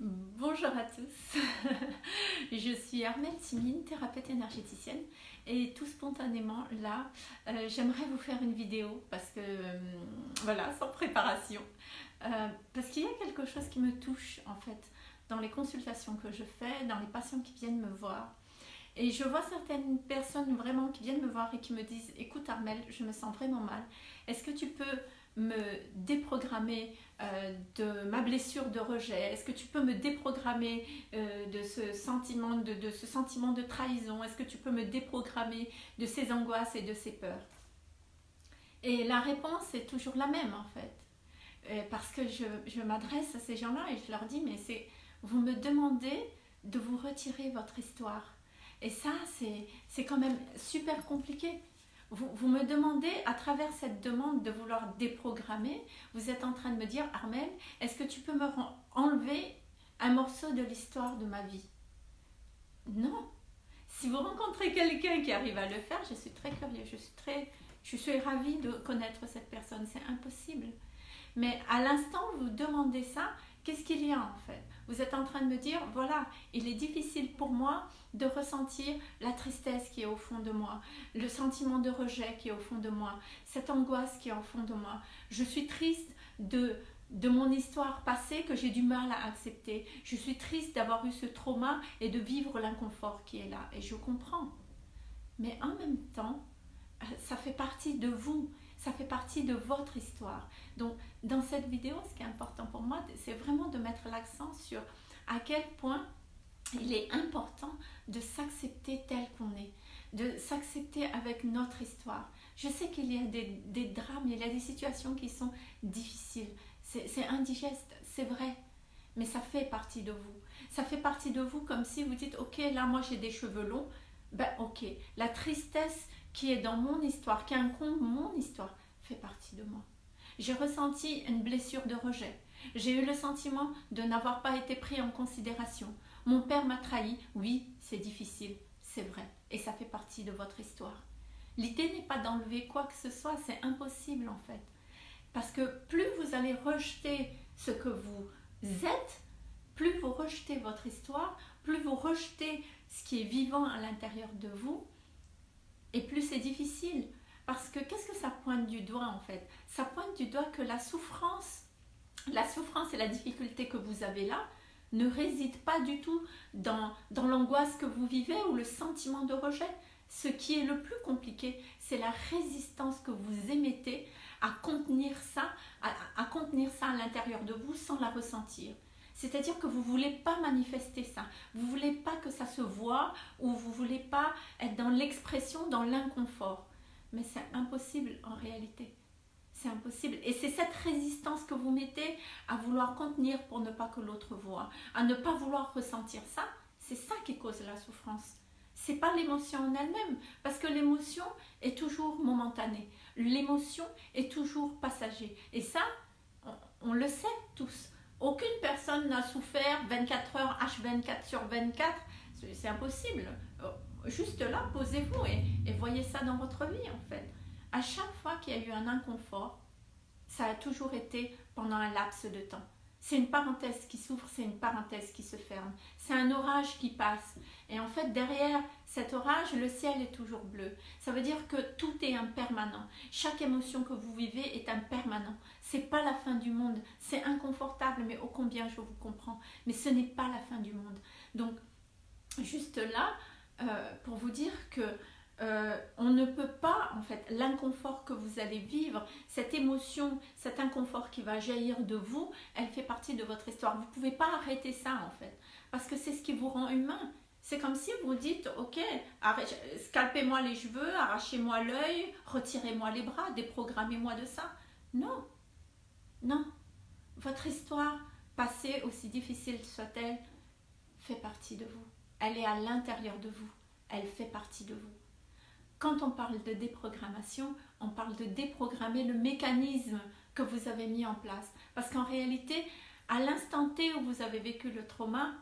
Bonjour à tous, je suis Armelle Timine, thérapeute énergéticienne. Et tout spontanément là euh, j'aimerais vous faire une vidéo parce que euh, voilà sans préparation. Euh, parce qu'il y a quelque chose qui me touche en fait dans les consultations que je fais, dans les patients qui viennent me voir. Et je vois certaines personnes vraiment qui viennent me voir et qui me disent écoute Armelle je me sens vraiment mal, est-ce que tu peux me déprogrammer euh, de ma blessure de rejet? Est-ce que tu peux me déprogrammer euh, de, ce sentiment de, ce sentiment de trahison? Est-ce que tu peux me déprogrammer de ces angoisses et de ces peurs? Et la réponse est toujours la même en fait. Euh, parce que je, je m'adresse à ces gens-là et je leur dis, mais c'est vous me demandez de vous retirer votre histoire. Et ça, c'est quand même super compliqué vous, me demandez, à travers cette demande de vouloir déprogrammer, vous êtes en train de me dire, Armel, est-ce que tu peux me enlever un morceau de l'histoire de ma vie? Non. Si vous rencontrez quelqu'un qui arrive à le faire, je suis très curieuse, je suis, très, je suis ravie de connaître cette personne, c'est impossible. Mais à l'instant vous demandez ça, qu'est-ce qu'il y a en fait? Vous êtes en train de me dire, voilà, il est difficile pour moi de ressentir la tristesse qui est au fond de moi, le sentiment de rejet qui est au fond de moi, cette angoisse qui est au fond de moi. Je suis triste de, de mon histoire passée que j'ai du mal à accepter. Je suis triste d'avoir eu ce trauma et de vivre l'inconfort qui est là. Et je comprends. Mais en même temps, euh, ça fait partie de vous. Ça fait partie de votre histoire. Donc, dans cette vidéo, ce qui est important pour moi, c'est vraiment de mettre l'accent sur à quel point il est important de s'accepter tel qu'on est, de s'accepter avec notre histoire. Je sais qu'il y a des, drames, il y a des situations qui sont difficiles, c'est indigeste, c'est vrai, mais ça fait partie de vous. Ça fait partie de vous comme si vous dites, ok, là moi j'ai des cheveux longs, ben ok, la tristesse qui est dans mon histoire, qui incombe mon histoire, fait partie de moi. J'ai ressenti une blessure de rejet. J'ai eu le sentiment de n'avoir pas été pris en considération. Mon père m'a trahi, oui, c'est difficile, c'est vrai, et ça fait partie de votre histoire. L'idée n'est pas d'enlever quoi que ce soit, c'est impossible en fait. Parce que plus vous allez rejeter ce que vous êtes, plus vous rejetez votre histoire, plus vous rejetez ce qui est vivant à l'intérieur de vous, et plus c'est difficile. Parce que qu'est-ce que ça pointe du doigt en fait? Ça pointe du doigt que la souffrance, la souffrance et la difficulté que vous avez là, ne réside pas du tout dans, l'angoisse que vous vivez ou le sentiment de rejet. Ce qui est le plus compliqué, c'est la résistance que vous émettez à contenir ça, à, contenir ça à l'intérieur de vous sans la ressentir. C'est-à-dire que vous ne voulez pas manifester ça, vous voulez pas que ça se voit ou vous voulez pas être dans l'expression, dans l'inconfort. Mais c'est impossible en réalité. C'est impossible. Et c'est cette résistance que vous mettez à vouloir contenir pour ne pas que l'autre voit, à ne pas vouloir ressentir ça. C'est ça qui cause la souffrance. C'est pas l'émotion en elle-même, parce que l'émotion est toujours momentanée. L'émotion est toujours passagère. Et ça, on, le sait tous. Aucune personne n'a souffert 24 heures H24 sur 24. C'est impossible. Euh, juste là, posez-vous et, et voyez ça dans votre vie en fait à chaque fois qu'il y a eu un inconfort, ça a toujours été pendant un laps de temps. C'est une parenthèse qui s'ouvre, c'est une parenthèse qui se ferme. C'est un orage qui passe. Et en fait, derrière cet orage, le ciel est toujours bleu. Ça veut dire que tout est impermanent. Chaque émotion que vous vivez est impermanent. C'est pas la fin du monde. C'est inconfortable, mais ô combien je vous comprends. Mais ce n'est pas la fin du monde. Donc, juste là, euh, pour vous dire que euh, on ne peut pas, en fait, l'inconfort que vous allez vivre, cette émotion, cet inconfort qui va jaillir de vous, elle fait partie de votre histoire. Vous ne pouvez pas arrêter ça, en fait, parce que c'est ce qui vous rend humain. C'est comme si vous dites, ok, scalpez-moi les cheveux, arrachez-moi l'œil, retirez-moi les bras, déprogrammez-moi de ça. Non, non. Votre histoire, passée, aussi difficile soit-elle, fait partie de vous. Elle est à l'intérieur de vous. Elle fait partie de vous. Quand on parle de déprogrammation, on parle de déprogrammer le mécanisme que vous avez mis en place. Parce qu'en réalité, à l'instant T où vous avez vécu le trauma,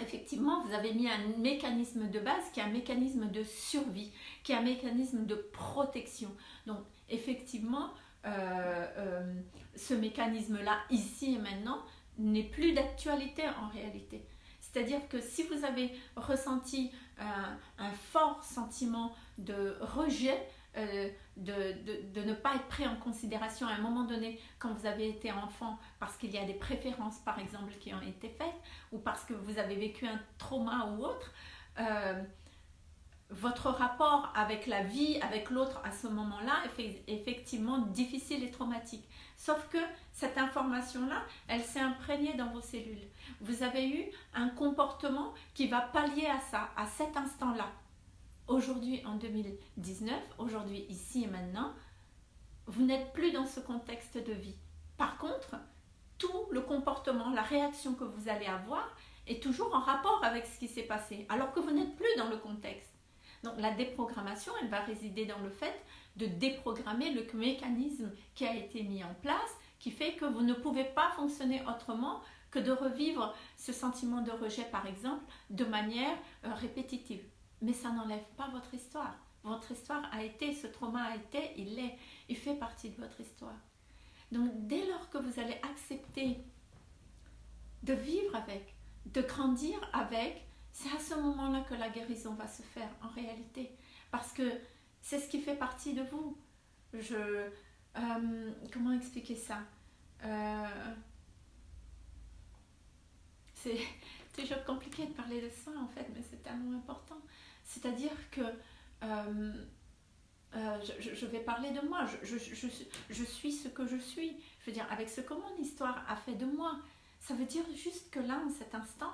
effectivement, vous avez mis un mécanisme de base qui est un mécanisme de survie, qui est un mécanisme de protection. Donc, effectivement, euh, euh, ce mécanisme-là, ici et maintenant, n'est plus d'actualité en réalité. C'est-à-dire que si vous avez ressenti un, fort sentiment de rejet, euh, de, ne pas être pris en considération à un moment donné quand vous avez été enfant parce qu'il y a des préférences par exemple qui ont été faites ou parce que vous avez vécu un trauma ou autre, euh, votre rapport avec la vie, avec l'autre à ce moment-là est effectivement difficile et traumatique. Sauf que cette information-là, elle s'est imprégnée dans vos cellules. Vous avez eu un comportement qui va pallier à ça, à cet instant-là. Aujourd'hui, en 2019, aujourd'hui, ici et maintenant, vous n'êtes plus dans ce contexte de vie. Par contre, tout le comportement, la réaction que vous allez avoir est toujours en rapport avec ce qui s'est passé, alors que vous n'êtes plus dans le contexte. Donc la déprogrammation, elle va résider dans le fait de déprogrammer le mécanisme qui a été mis en place, qui fait que vous ne pouvez pas fonctionner autrement que de revivre ce sentiment de rejet, par exemple, de manière euh, répétitive. Mais ça n'enlève pas votre histoire. Votre histoire a été, ce trauma a été, il est, il fait partie de votre histoire. Donc dès lors que vous allez accepter de vivre avec, de grandir avec, c'est à ce moment-là que la guérison va se faire en réalité. Parce que c'est ce qui fait partie de vous. Je, euh, comment expliquer ça? Euh, C'est toujours compliqué de parler de ça en fait, mais c'est tellement important. C'est-à-dire que euh, je, vais parler de moi, je, suis ce que je suis. Je veux dire, avec ce que mon histoire a fait de moi. Ça veut dire juste que là, en cet instant,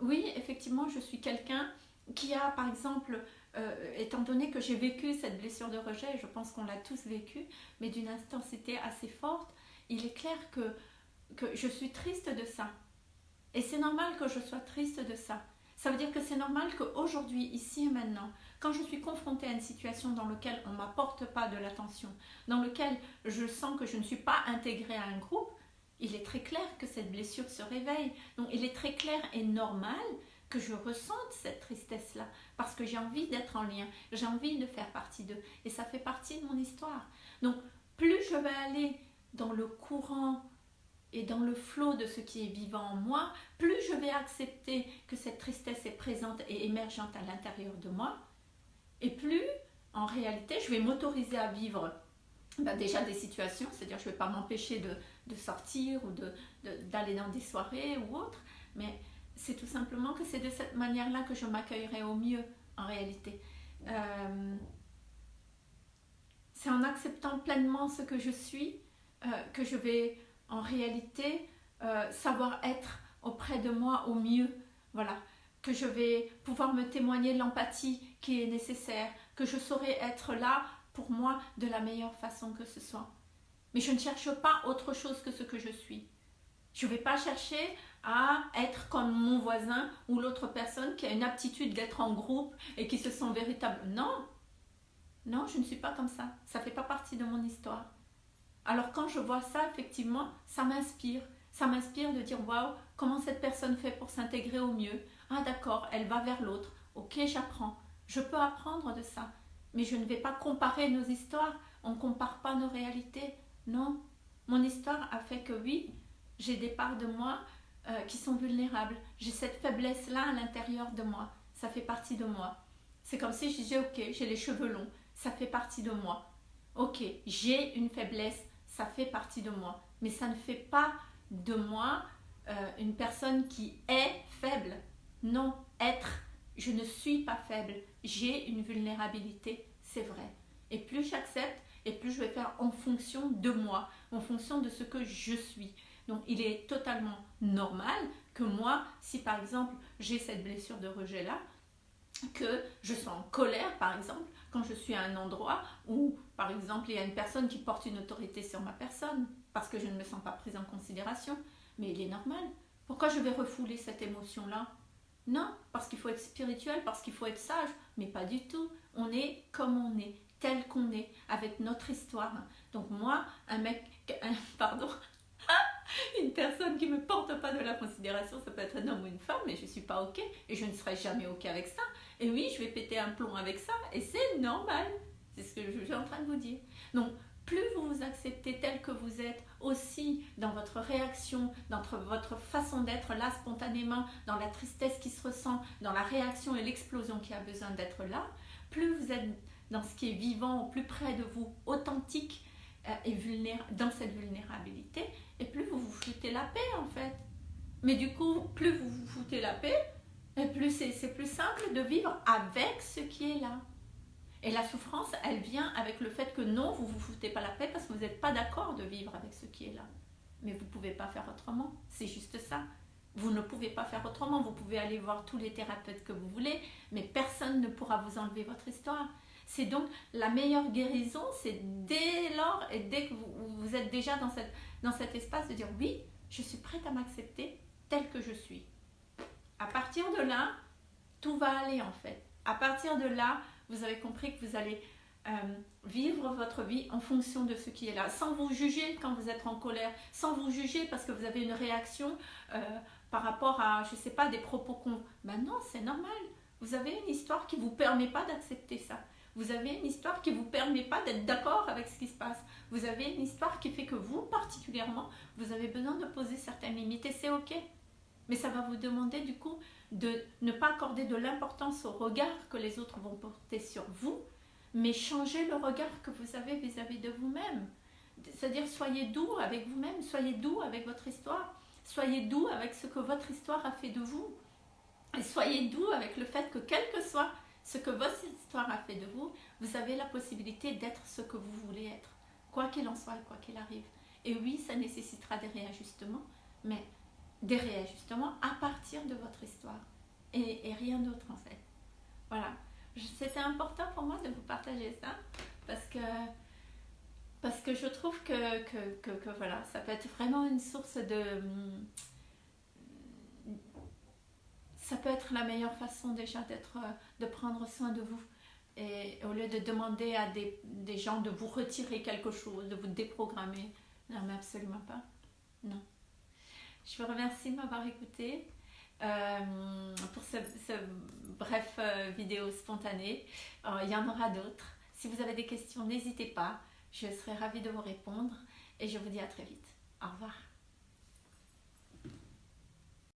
oui, effectivement, je suis quelqu'un qui a, par exemple, euh, étant donné que j'ai vécu cette blessure de rejet, je pense qu'on l'a tous vécu, mais d'une intensité assez forte, il est clair que je suis triste de ça. Et c'est normal que je sois triste de ça. Ça veut dire que c'est normal qu'aujourd'hui, ici et maintenant, quand je suis confrontée à une situation dans laquelle on ne m'apporte pas de l'attention, dans laquelle je sens que je ne suis pas intégrée à un groupe, il est très clair que cette blessure se réveille. Donc il est très clair et normal que je ressente cette tristesse-là, parce que j'ai envie d'être en lien, j'ai envie de faire partie d'eux, et ça fait partie de mon histoire. Donc, plus je vais aller dans le courant et dans le flot de ce qui est vivant en moi, plus je vais accepter que cette tristesse est présente et émergente à l'intérieur de moi, et plus, en réalité, je vais m'autoriser à vivre ben, déjà des situations, c'est-à-dire je ne vais pas m'empêcher de, sortir ou d'aller dans des soirées ou autre, mais c'est tout simplement que c'est de cette manière-là que je m'accueillerai au mieux en réalité. Euh, c'est en acceptant pleinement ce que je suis euh, que je vais en réalité euh, savoir être auprès de moi au mieux. Voilà, que je vais pouvoir me témoigner l'empathie qui est nécessaire, que je saurai être là pour moi de la meilleure façon que ce soit. Mais je ne cherche pas autre chose que ce que je suis. Je ne vais pas chercher à être comme mon voisin ou l'autre personne qui a une aptitude d'être en groupe et qui se sent véritable. Non, non, je ne suis pas comme ça. Ça ne fait pas partie de mon histoire. Alors quand je vois ça, effectivement, ça m'inspire. Ça m'inspire de dire, waouh, comment cette personne fait pour s'intégrer au mieux. Ah d'accord, elle va vers l'autre. Ok, j'apprends. Je peux apprendre de ça. Mais je ne vais pas comparer nos histoires. On ne compare pas nos réalités. Non. Mon histoire a fait que oui, j'ai des parts de moi euh, qui sont vulnérables. J'ai cette faiblesse-là à l'intérieur de moi. Ça fait partie de moi. C'est comme si je disais, ok, j'ai les cheveux longs. Ça fait partie de moi. Ok, j'ai une faiblesse. Ça fait partie de moi. Mais ça ne fait pas de moi euh, une personne qui est faible. Non, être. Je ne suis pas faible. J'ai une vulnérabilité. C'est vrai. Et plus j'accepte, et plus je vais faire en fonction de moi, en fonction de ce que je suis. Donc il est totalement normal que moi, si par exemple j'ai cette blessure de rejet-là, que je sois en colère, par exemple, quand je suis à un endroit où, par exemple, il y a une personne qui porte une autorité sur ma personne, parce que je ne me sens pas prise en considération. Mais il est normal. Pourquoi je vais refouler cette émotion-là? Non, parce qu'il faut être spirituel, parce qu'il faut être sage, mais pas du tout. On est comme on est, tel qu'on est, avec notre histoire. Donc moi, un mec, pardon, une personne qui ne me porte pas de la considération, ça peut être un homme ou une femme, mais je ne suis pas OK et je ne serai jamais OK avec ça. Et oui, je vais péter un plomb avec ça et c'est normal. C'est ce que je suis en train de vous dire. Donc, plus vous vous acceptez tel que vous êtes, aussi dans votre réaction, dans votre façon d'être là spontanément, dans la tristesse qui se ressent, dans la réaction et l'explosion qui a besoin d'être là, plus vous êtes dans ce qui est vivant, plus près de vous, authentique euh, et dans cette vulnérabilité, et plus vous vous foutez la paix en fait. Mais du coup, plus vous vous foutez la paix, plus c'est plus simple de vivre avec ce qui est là. Et la souffrance, elle vient avec le fait que non, vous vous foutez pas la paix parce que vous n'êtes pas d'accord de vivre avec ce qui est là. Mais vous ne pouvez pas faire autrement. C'est juste ça. Vous ne pouvez pas faire autrement. Vous pouvez aller voir tous les thérapeutes que vous voulez, pourra vous enlever votre histoire. C'est donc la meilleure guérison, c'est dès lors et dès que vous, êtes déjà dans, cette, dans cet espace de dire oui, je suis prête à m'accepter tel que je suis. À partir de là, tout va aller en fait. À partir de là, vous avez compris que vous allez euh, vivre votre vie en fonction de ce qui est là, sans vous juger quand vous êtes en colère, sans vous juger parce que vous avez une réaction euh, par rapport à, je ne sais pas, des propos qu'on... Ben non, c'est normal. Vous avez une histoire qui ne vous permet pas d'accepter ça. Vous avez une histoire qui ne vous permet pas d'être d'accord avec ce qui se passe. Vous avez une histoire qui fait que vous, particulièrement, vous avez besoin de poser certaines limites et c'est OK. Mais ça va vous demander du coup de ne pas accorder de l'importance au regard que les autres vont porter sur vous, mais changer le regard que vous avez vis-à-vis de vous-même. C'est-à-dire soyez doux avec vous-même, soyez doux avec votre histoire, soyez doux avec ce que votre histoire a fait de vous. Soyez doux avec le fait que quel que soit ce que votre histoire a fait de vous, vous avez la possibilité d'être ce que vous voulez être, quoi qu'il en soit et quoi qu'il arrive. Et oui, ça nécessitera des réajustements, mais des réajustements à partir de votre histoire et, rien d'autre en fait. Voilà, c'était important pour moi de vous partager ça parce que parce que je trouve que, que, que, voilà, ça peut être vraiment une source de... Ça peut être la meilleure façon déjà d'être, de prendre soin de vous. Et au lieu de demander à des, gens de vous retirer quelque chose, de vous déprogrammer, non mais absolument pas. Non. Je vous remercie de m'avoir écouté euh, pour ce, bref euh, vidéo spontanée. Euh, il y en aura d'autres. Si vous avez des questions, n'hésitez pas. Je serai ravie de vous répondre et je vous dis à très vite. Au revoir.